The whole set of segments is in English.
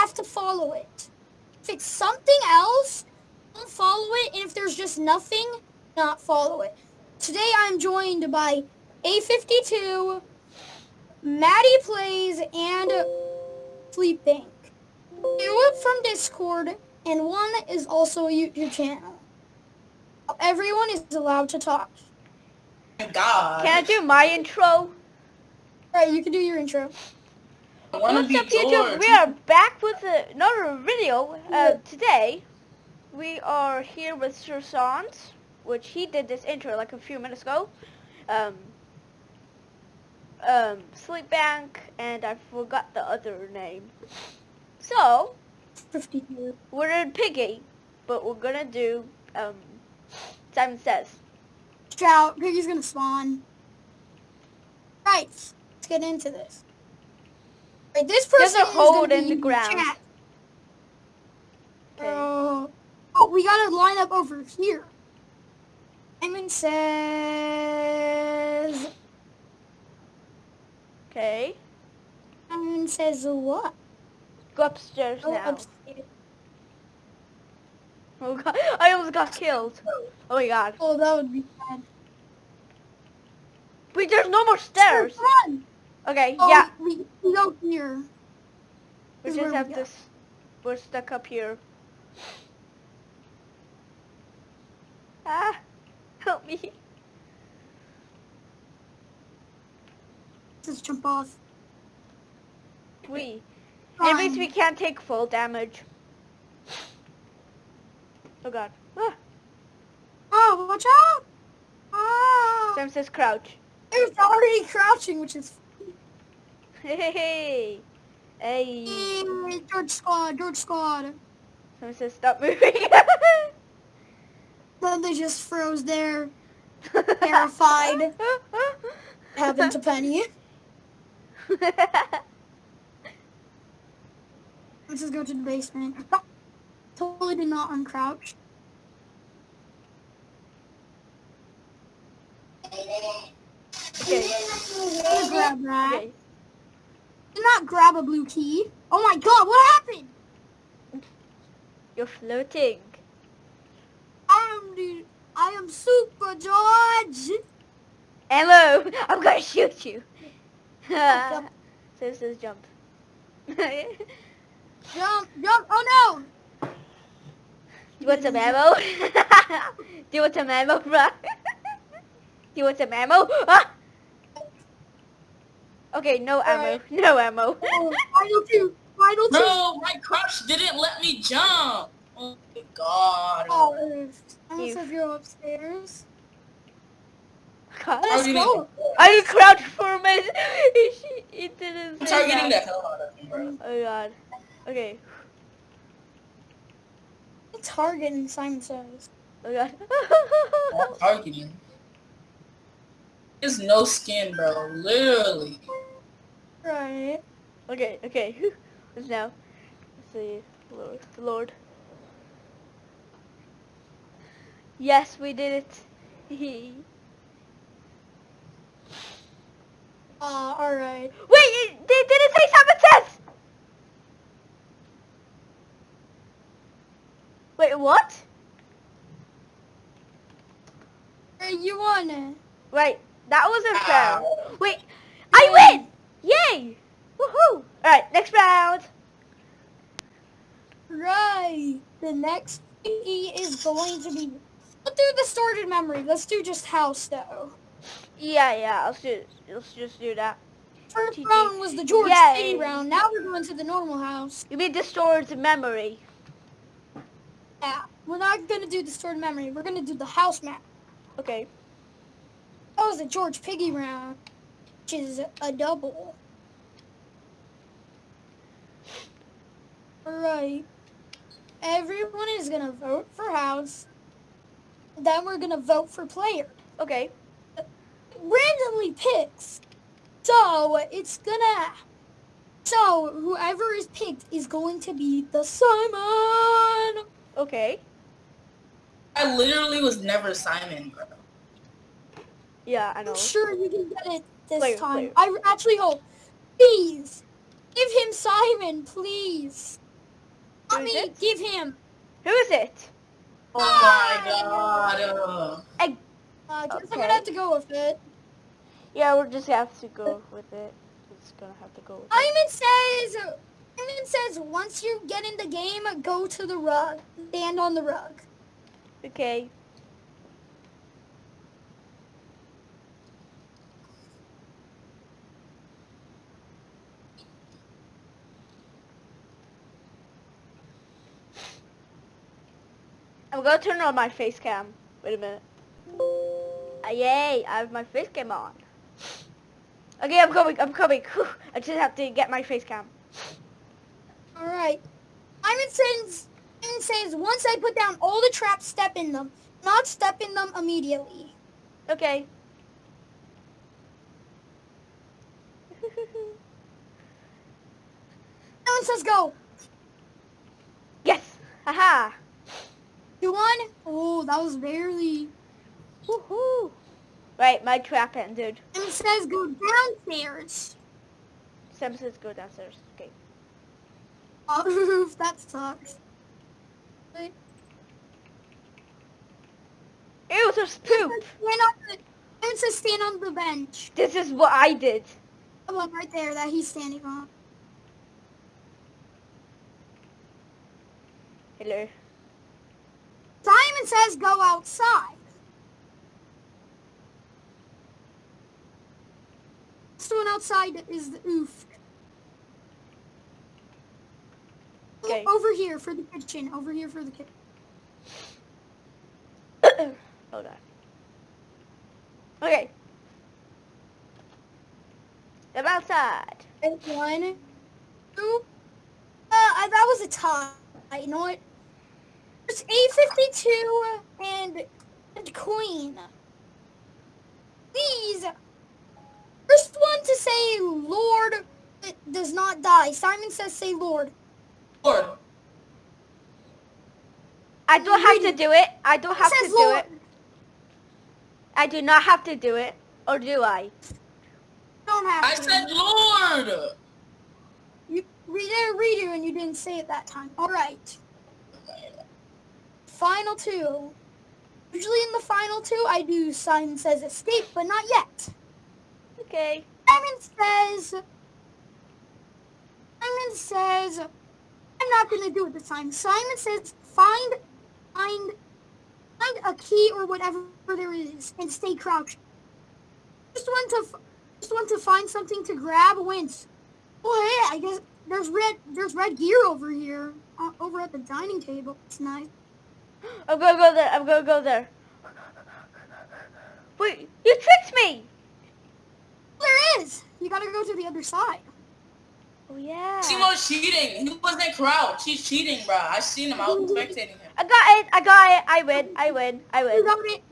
have to follow it. If it's something else, don't follow it. And if there's just nothing, not follow it. Today I'm joined by A52, Maddie Plays, and Sleep Bank. Two from Discord, and one is also a YouTube channel. Everyone is allowed to talk. God. Can I do my intro? Right, you can do your intro. I wanna What's up, YouTube? We are back with another video. Uh, today, we are here with Sir Sans, which he did this intro like a few minutes ago. Um, um, Sleep Bank, and I forgot the other name. So, we're in Piggy, but we're gonna do, um, Simon Says. Shout, Piggy's gonna spawn. Right, let's get into this. Right, this There's person a hole in the ground. chat. Okay. Uh, oh, we gotta line up over here. Simon says. Okay. Simon says what? Go upstairs Go now. upstairs. Oh god, I almost got killed. Oh my god. Oh, that would be bad. Wait, there's no more stairs. Run! Okay, Oh, yeah. we, we go here. We just have we this. We're stuck up here. Ah, help me. Just jump off. We. At least Fine. we can't take full damage. Oh god. Ah, Oh, watch out! Ah! Sam says crouch. It's already crouching, which is Hey, hey, hey. Hey. Yay, George Squad, George Squad. Sam says stop moving. Then they just froze there, Terrified. happened to Penny. Let's just go to the basement. Totally did not uncrouch. okay. Grab that. Okay. Did not grab a blue key. Oh my god, what happened? You're floating. I am the, I am Super George. Hello, I'm gonna shoot you. so it says jump. Jump, jump. Oh no. Do you want some ammo? Do you want some ammo, bro? Do you want some ammo? Ah! Okay, no ammo. Alright. No ammo. Oh, final two. Final two. Bro, my crouch didn't let me jump. Oh my god. Oh, I You- said go upstairs. God. Let's you go. I crouched for a minute. It, it didn't I'm targeting that. the hell out of me, bro. Oh god. Okay. Target Simon says. Oh god. Targeting. There's no skin, bro. Literally. Right. okay, okay. Now? Let's see. Lord. Lord. Yes, we did it. Uh, alright. Wait, it, they didn't say Says! Wait, what? Hey, you won it. Wait, that wasn't fair. Wait, I win! Yay! Woohoo! Alright, next round. Right. The next thingy is going to be. Let's do the stored memory. Let's do just house though. Yeah, yeah, let's do let's just do that. First round was the George. City round. Now we're going to the normal house. You mean the stored memory. Yeah. We're not gonna do the stored memory. We're gonna do the house map. Okay. That was the George Piggy round, which is a double. Alright. Everyone is gonna vote for house. Then we're gonna vote for player. Okay. randomly picks. So it's gonna. So whoever is picked is going to be the Simon. Okay. I literally was never Simon, bro. Yeah, I know. I'm sure you can get it this Player, time. player. I actually hope. Please give him Simon, please. Not Who is me. it? Give him. Who is it? Oh my god. Uh, Uh, guess I'm gonna have to go with it. Yeah, we'll just gonna have to go with it. We're just gonna have to go with it. Simon says. Simon says once you get in the game, go to the rug. Stand on the rug. Okay. I'm gonna turn on my face cam. Wait a minute. Ah, yay, I have my face cam on. Okay, I'm coming, I'm coming. Whew, I just have to get my face cam. All right. Simon says. Once I put down all the traps, step in them. Not step in them immediately. Okay. Simon says go. yes! Haha! You won. Oh, that was barely. Woohoo! Right, my trap ended. And it says go downstairs. Sam says go downstairs. Okay. Oh, that sucks. Ew, there's poop! Stand on the, Simon says stand on the bench. This is what I did. The one right there that he's standing on. Hello. Simon says go outside. This one outside is the oof. Okay. Over here for the kitchen. Over here for the kitchen. Hold on. Okay. I'm outside. One, two. Uh, I, that was a tie. You know what? It's A52 and, and Queen. Please. First one to say Lord it does not die. Simon says say Lord. Lord. I don't have to do it. I don't have to says do Lord. it. I do not have to do it. Or do I? Don't have I to. said Lord. You we didn't read it and you didn't say it that time. All right. Final two. Usually in the final two, I do Simon says escape, but not yet. Okay. Simon says. Simon says. I'm not gonna do it this time. Simon says find, find, find a key or whatever there is, and stay crouched. Just want to, f- just want to find something to grab wins. Oh hey, I guess there's red, there's red gear over here, uh, over at the dining table. It's nice. I'm gonna go there. I'm gonna go there. Wait, you tricked me! There is. You gotta go to the other side. Oh yeah. She was cheating. He wasn't crouched. He's cheating, bro. I seen him. I was spectating him. I got it. I got it. I win. I win. I win. You win. got it.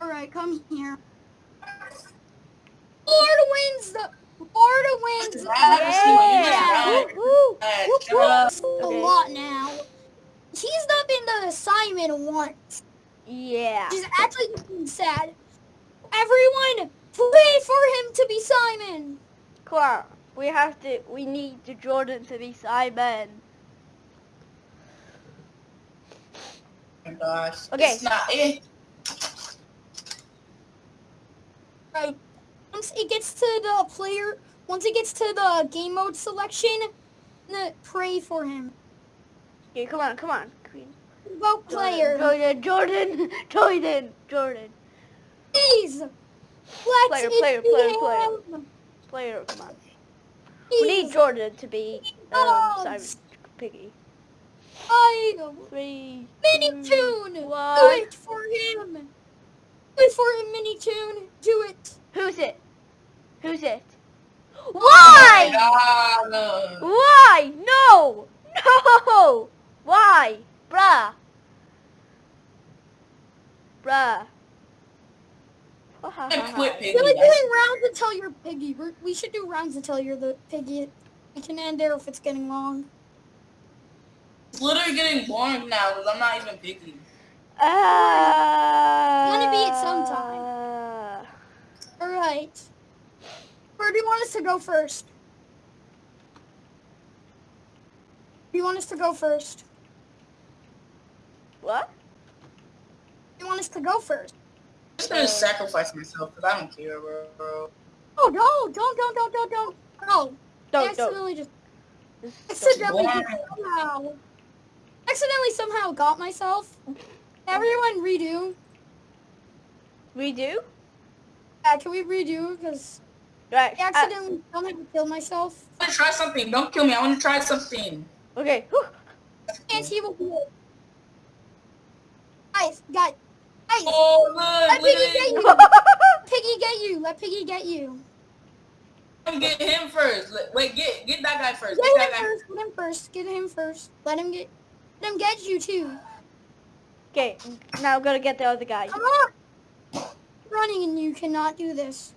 All right, come here. Florida wins the. Florida wins. Yeah. Yeah. Woo-hoo. Whoop, shut up. whoop. A lot now. He's not been the assignment once. Yeah. He's actually getting sad. Everyone, pray for him to be Simon. Come on. We have to. We need the Jordan to be Simon. Oh my gosh. Okay. It's not it. Right. Once it gets to the player, once it gets to the game mode selection, pray for him. Okay, come on. Come on. Vote player. Jordan. Jordan. Jordan. Jordan. Please. Let's Player, player, player, player. Player. Come on. We need Jordan to be um, Simon Piggy. I Three. Minitoon. Do it for him. Do it for him, Minitoon. Do it. Who's it? Who's it? Oh Why? God. Why? No! No! Why? Bruh. Bruh. And quit I picking. feel like doing rounds until you're piggy. We're, we should do rounds until you're the piggy. We can end there if it's getting long. It's literally getting boring now because I'm not even piggy. Uh, Wanna be at some time. All right. Where do you want us to go first? Do You want us to go first? What? You want us to go first? I'm just gonna sacrifice myself because I don't care, bro. Oh no! Don't don't don't don't don't! Oh, Don't, don't. accidentally just Just don't. accidentally somehow accidentally somehow got myself. Everyone redo. Redo? Yeah, can we redo? Because Right. I uh, accidentally somehow killed myself. I want to try something. Don't kill me. I want to try something. okay. Whew. And he will be it. Guys, guys, guys, Oh, let look, look Piggy get you. Piggy get you. Let Piggy get you. Let me get him first. Wait, get get that guy first. Get Get that him guy. first. Get him first. Get him first. Let him get. Let him get you too. okay. Now I'm gonna get the other guy. Come on. Running and you cannot do this.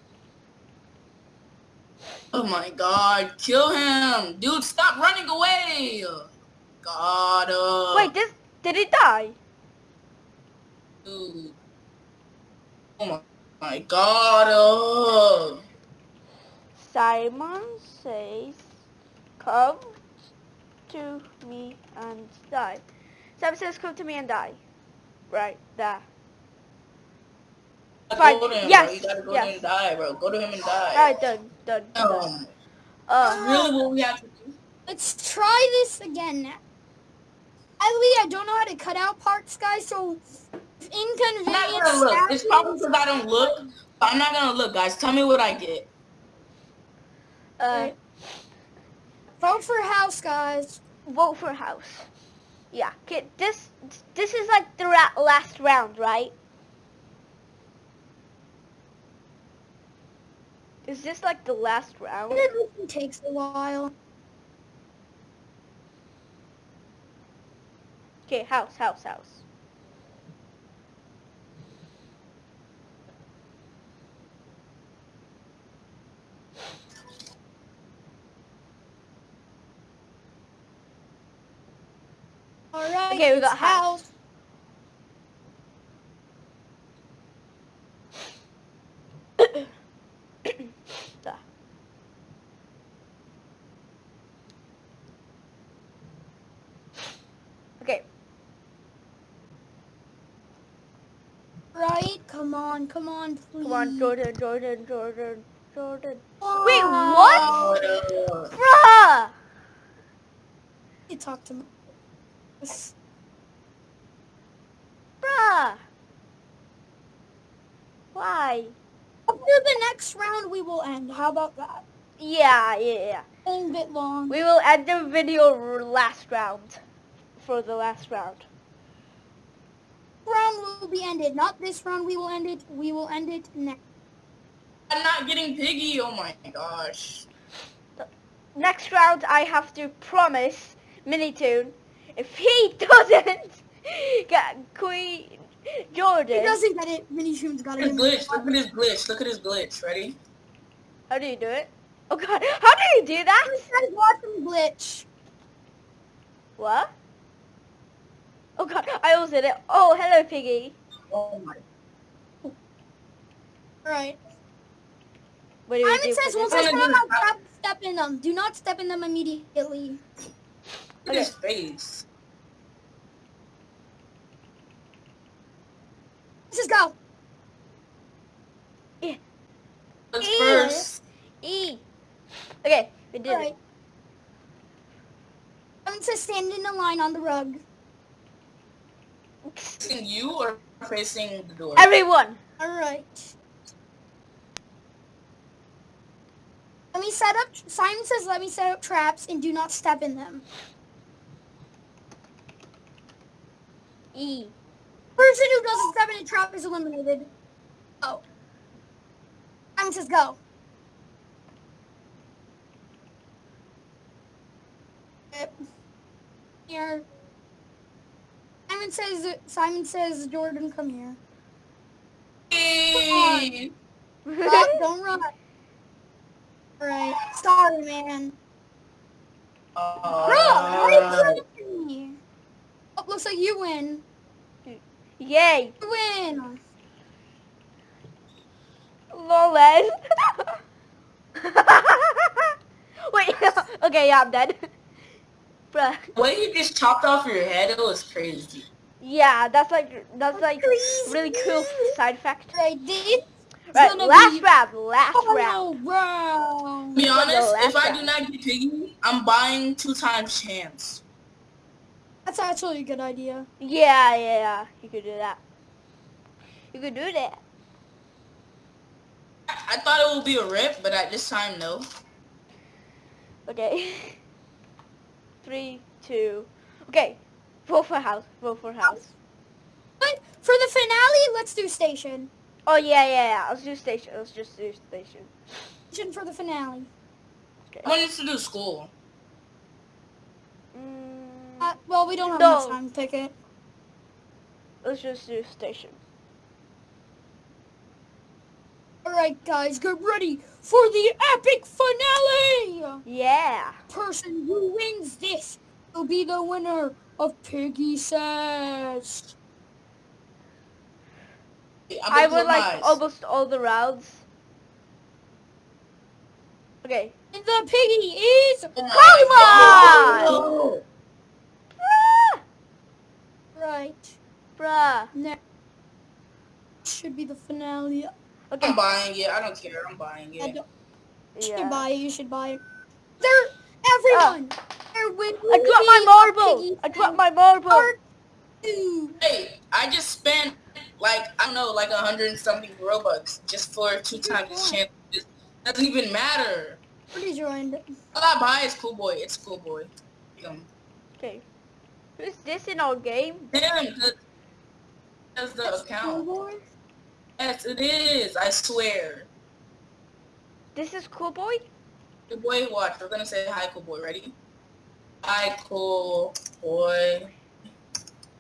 Oh my god, kill him. Dude, stop running away. God, uh, Wait, this did he die? Dude. Oh my, my god, uh. Simon says, "Come to me and die." Simon says, "Come to me and die." Right there. Fine, Go to him, yes, bro. You gotta go yes. to him and die, bro. Go to him and die. Alright, done, done. done. Um, Uh, really what we have to do? Let's try this again. Ellie, I don't know how to cut out parts, guys. So if I'm not gonna look. It's happens- probably because I don't look. But I'm not gonna look, guys. Tell me what I get. uh, Vote for house, guys. vote for house. Yeah. Okay. This this is like the ra- last round, right? Is this like the last round? It takes a while. Okay, house, house, house. All right. Okay, we got house. Okay, Right? Come on, come on, please. come on, Jordan, Jordan, Jordan, Jordan. Oh, Wait, what? Uh, Bruh! You talk to me. Yes. Bruh! Why? After the next round, we will end. How about that? Yeah, yeah, yeah. A bit long. We will end the video last round. For the last round. round will be ended. Not this round. We will end it. We will end it next. I'm not getting piggy. Oh my gosh. Next round, I have to promise Minitoon, if he doesn't get Queen Jordan, He doesn't get it. Mini Shoon's got Look it. at his glitch. Look at his glitch. Look at his glitch. Ready? how do you do it? Oh god, how do you do that? Guys, watch him glitch. What? Oh god, I almost did it. Oh, hello, Piggy. Oh my. All right. What do we Simon do says once? I I'm spawn gonna out, do it. step in them. Do not step in them immediately. Look at his face. Let's just go. Let's Ew. first. E. Okay, we did All it. right. Simon says stand in a line on the rug. Facing you or facing the door? Everyone. All right. Let me set up. Simon says, "Let me set up traps and do not step in them." E. Person who doesn't step in a trap is eliminated. Oh. Simon says, "Go." Yep. Here. Simon says. Simon says, "Jordan, come here." Hey. Stop, don't run. All right. Sorry, man. Bro, why Uh, are you killing me? Oh, looks like you win. Yay. You win. Loles. Wait. okay, yeah, I'm dead. Bruh. The way you just chopped off your head, it was crazy. Yeah, that's like that's like really cool side effect. Right, this Right, gonna last be round, last round. final round. To be honest, if I round. do not get piggy, I'm buying two times chance. That's actually a good idea. Yeah, yeah, yeah. You could do that. You could do that. I I thought it would be a rip, but at this time, no. Okay. Three, two. Okay. Vote for house. Vote for house. But for the finale, let's do station. Oh yeah, yeah, yeah. Let's do station. Let's just do station. Station for the finale. Okay. I wanted to do school. Mm, Uh, well, we don't have No. much time to pick it. let's just do station. All right, guys, get ready for the epic finale. Yeah. Person who wins this will be the winner of Piggy Says. I I'm would like eyes. almost all the rounds. Okay. And the piggy is Oh my Pokemon! God. Bruh. right. Bruh. Next should be the finale. Okay. I'm buying it. I don't care. I'm buying it. I it. don't, you should Yeah. buy it. You should buy it. There, everyone. Ah. There will I dropped my marble. I dropped my marble. Part. Hey, I just spent like I don't know, like a hundred and something robux just for two times the chance. It doesn't even matter. Pretty joined. All I buy is Cool Boy. It's Cool Boy. Him. Okay. Who's this in our game? Him. the- That's the account. Boy. Yes, it is. I swear. This is Cool Boy? Cool Boy, watch. We're gonna say hi, Cool Boy. Ready? Hi, Cool Boy.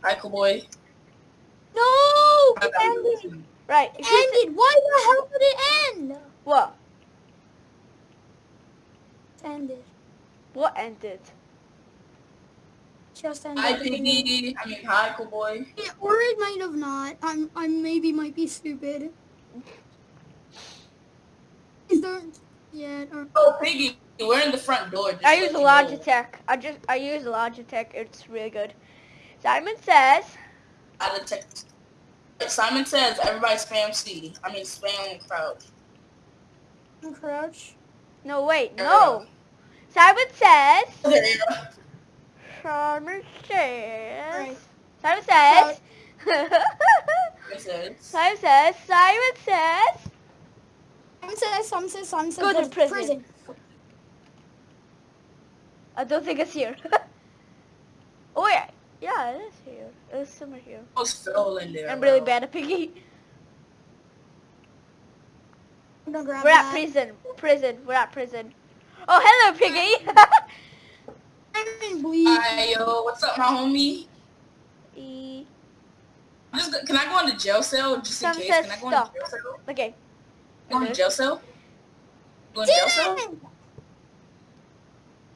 Hi, Cool Boy. No, it ended. Right. It the- ended. Why the hell did it end? What? It ended. What ended? Just ended. Hi, Piggy. I mean, hi, Cool Boy. Yeah, or it might have not. I'm. I maybe might be stupid. Is there? Yeah. Or, Oh, Piggy, we're in the front door. I use you know. Logitech. I just I use Logitech. It's really good. Simon says. Out of tech. Simon says everybody spam C. I mean spam crouch. crouch. No wait. No. Simon says. There you go. Simon says. Right. Simon says. It says. Simon says. Simon says. Some says. Some says. Some says. Go to to prison. I don't think it's here. oh yeah. Yeah, it is here. It's somewhere here. Oh, Almost fell in there. I'm really bro. bad at piggy. I'm gonna grab We're at that. prison. Prison. We're at prison. Oh, hello, piggy. I'm. Hi, yo, what's up, my homie? E- I'm just, can I go on the jail cell just in case? Can I go stop. on the jail cell? okay. Go on the mm-hmm. jail cell? Go on jail cell?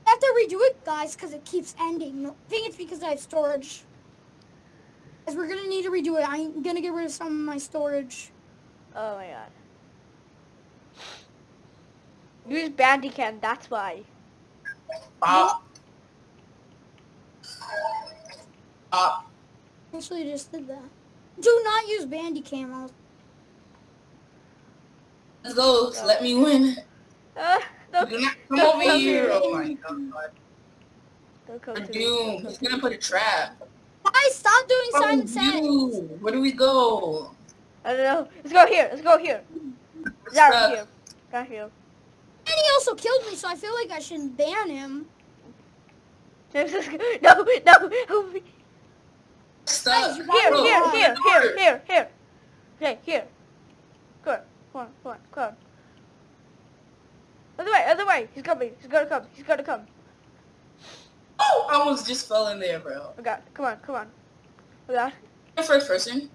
I have to redo it, guys, because it keeps ending. I think it's because I have storage. Guys, we're gonna need to redo it. I'm gonna get rid of some of my storage. Oh my god. Use Bandicam, that's why. Pop. Actually, just did that. Do not use Bandicam. Let's go. Let me win. Uh, don't, Do not come over here. here. Oh my god. Don't come We're to me. doomed. He's gonna put a trap. Guys, stop doing Oh, Says. Where do we go? I don't know. Let's go here. Let's go here. Down here. Down here. And he also killed me, so I feel like I shouldn't ban him. No, no. help me. Here, here, here, here, here, here. Okay, here. Come on, come on, come on, come on. Other way, other way. He's coming. He's gonna come. He's gonna come. Oh, I almost just fell in there, bro. Oh god, come on, come on. Oh god. The first person.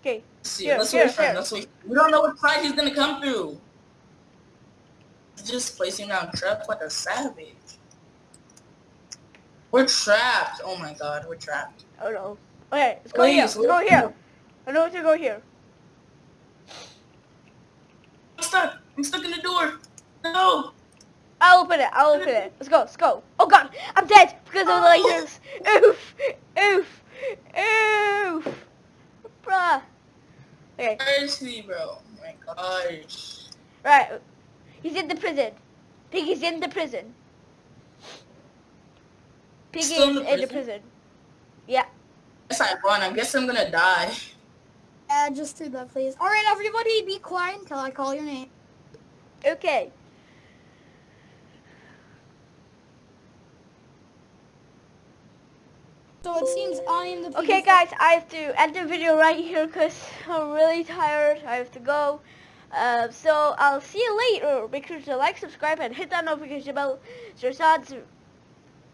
Okay. Let's see. Here, Let's here, wait here. Let's wait. We don't know what side he's gonna come through. He's just placing down traps like a savage. We're trapped. Oh my god, we're trapped. Oh no. Okay, let's go Please, here. Let's go here. I know what to go here. I'm stuck. I'm stuck in the door. No. I'll open it. I'll open it. Let's go. Let's go. Oh god, I'm dead because of the lasers. Oof. Oof. Oof. Bruh. Okay. Seriously, bro. Oh my gosh. Right. He's in the prison. Piggy's in the prison. Piggy Still in the in the prison? prison. Yeah. Guess I won. I guess I'm gonna die. Yeah, just do that, please. All right, everybody, be quiet until I call your name. Okay. So it seems I am the. Okay, guys, I have to end the video right here because I'm really tired. I have to go. Uh, so I'll see you later. Make sure to like, subscribe, and hit that notification bell. Zersad's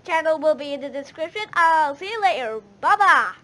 channel will be in the description. I'll see you later. Bye bye.